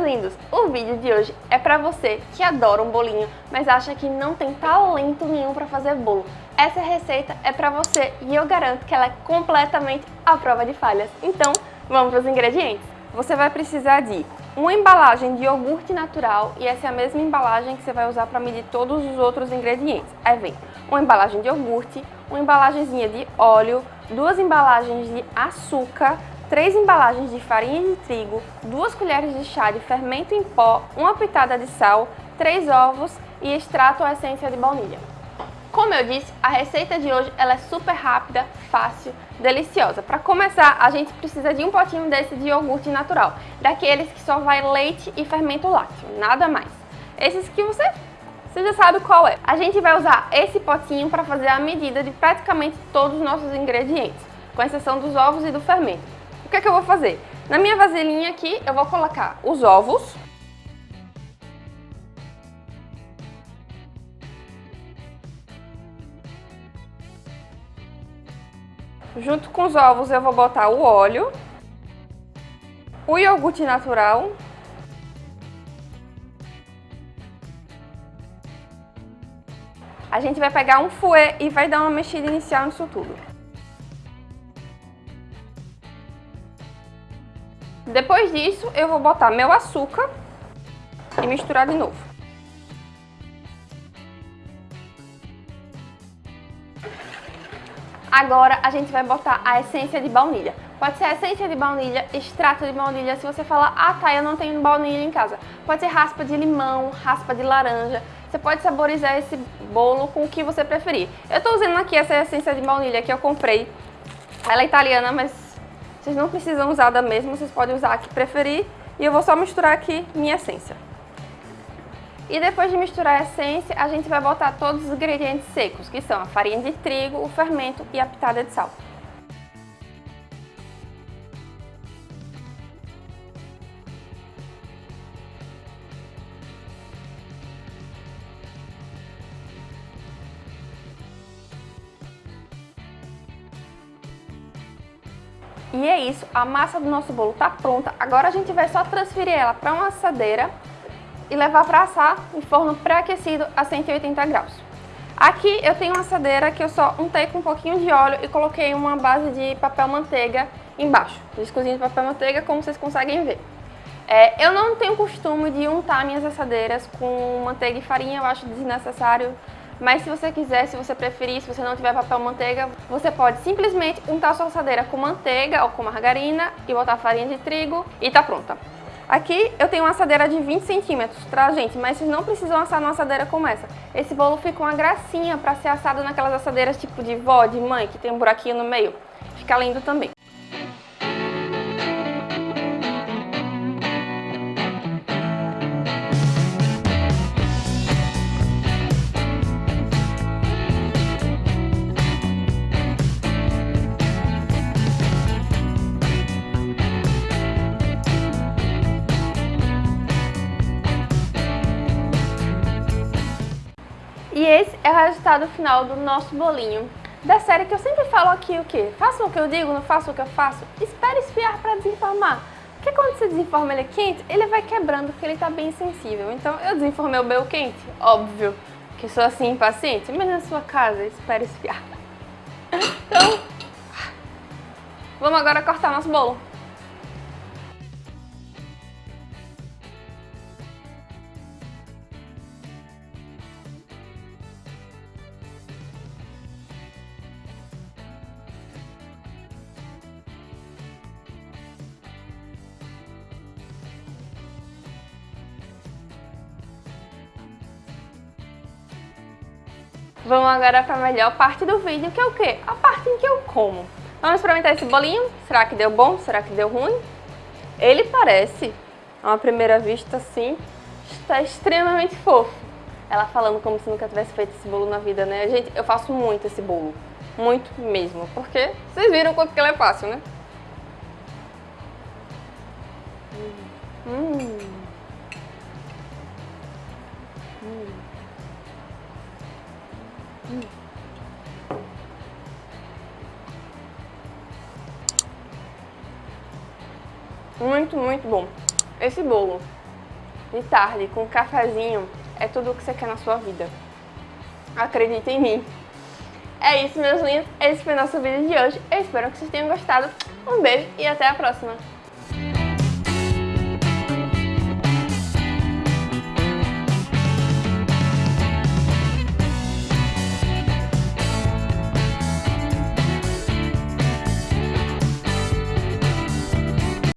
lindos! O vídeo de hoje é pra você que adora um bolinho, mas acha que não tem talento nenhum pra fazer bolo. Essa receita é pra você e eu garanto que ela é completamente à prova de falhas. Então, vamos para os ingredientes. Você vai precisar de uma embalagem de iogurte natural e essa é a mesma embalagem que você vai usar para medir todos os outros ingredientes. Aí vem uma embalagem de iogurte, uma embalagenzinha de óleo, duas embalagens de açúcar, três embalagens de farinha de trigo, duas colheres de chá de fermento em pó, uma pitada de sal, três ovos e extrato ou essência de baunilha. Como eu disse, a receita de hoje ela é super rápida, fácil, deliciosa. Para começar, a gente precisa de um potinho desse de iogurte natural, daqueles que só vai leite e fermento lácteo, nada mais. Esses que você, você já sabe qual é. A gente vai usar esse potinho para fazer a medida de praticamente todos os nossos ingredientes, com exceção dos ovos e do fermento. O que é que eu vou fazer? Na minha vasilhinha aqui, eu vou colocar os ovos. Junto com os ovos eu vou botar o óleo, o iogurte natural, A gente vai pegar um fouet e vai dar uma mexida inicial nisso tudo. Depois disso, eu vou botar meu açúcar e misturar de novo. Agora a gente vai botar a essência de baunilha. Pode ser essência de baunilha, extrato de baunilha, se você falar, ah tá, eu não tenho baunilha em casa. Pode ser raspa de limão, raspa de laranja. Você pode saborizar esse bolo com o que você preferir. Eu tô usando aqui essa essência de baunilha que eu comprei. Ela é italiana, mas vocês não precisam usar da mesma, vocês podem usar a que preferir. E eu vou só misturar aqui minha essência. E depois de misturar a essência, a gente vai botar todos os ingredientes secos, que são a farinha de trigo, o fermento e a pitada de sal. E é isso, a massa do nosso bolo está pronta. Agora a gente vai só transferir ela para uma assadeira e levar para assar em forno pré-aquecido a 180 graus. Aqui eu tenho uma assadeira que eu só untei com um pouquinho de óleo e coloquei uma base de papel manteiga embaixo. Discozinho de papel manteiga, como vocês conseguem ver. É, eu não tenho costume de untar minhas assadeiras com manteiga e farinha, eu acho desnecessário mas se você quiser, se você preferir, se você não tiver papel manteiga, você pode simplesmente untar sua assadeira com manteiga ou com margarina e botar farinha de trigo e tá pronta. Aqui eu tenho uma assadeira de 20 centímetros, tá gente? Mas vocês não precisam assar numa assadeira como essa. Esse bolo fica uma gracinha para ser assado naquelas assadeiras tipo de vó, de mãe, que tem um buraquinho no meio. Fica lindo também. Resultado final do nosso bolinho. Da série que eu sempre falo aqui o quê? Faça o que eu digo, não faça o que eu faço. Espere esfriar para desenformar. Porque quando você desenforma ele quente, ele vai quebrando porque ele está bem sensível. Então eu desenformei o meu quente, óbvio que sou assim impaciente, mas na sua casa, espere esfriar. Então, vamos agora cortar nosso bolo. Vamos agora para a melhor parte do vídeo, que é o quê? A parte em que eu como. Vamos experimentar esse bolinho? Será que deu bom? Será que deu ruim? Ele parece, a uma primeira vista assim, está extremamente fofo. Ela falando como se nunca tivesse feito esse bolo na vida, né? Gente, eu faço muito esse bolo. Muito mesmo. Porque vocês viram quanto que ele é fácil, né? Hum. hum. Muito, muito bom. Esse bolo de tarde, com cafezinho, é tudo o que você quer na sua vida. Acredita em mim. É isso, meus lindos. Esse foi o nosso vídeo de hoje. Eu espero que vocês tenham gostado. Um beijo e até a próxima.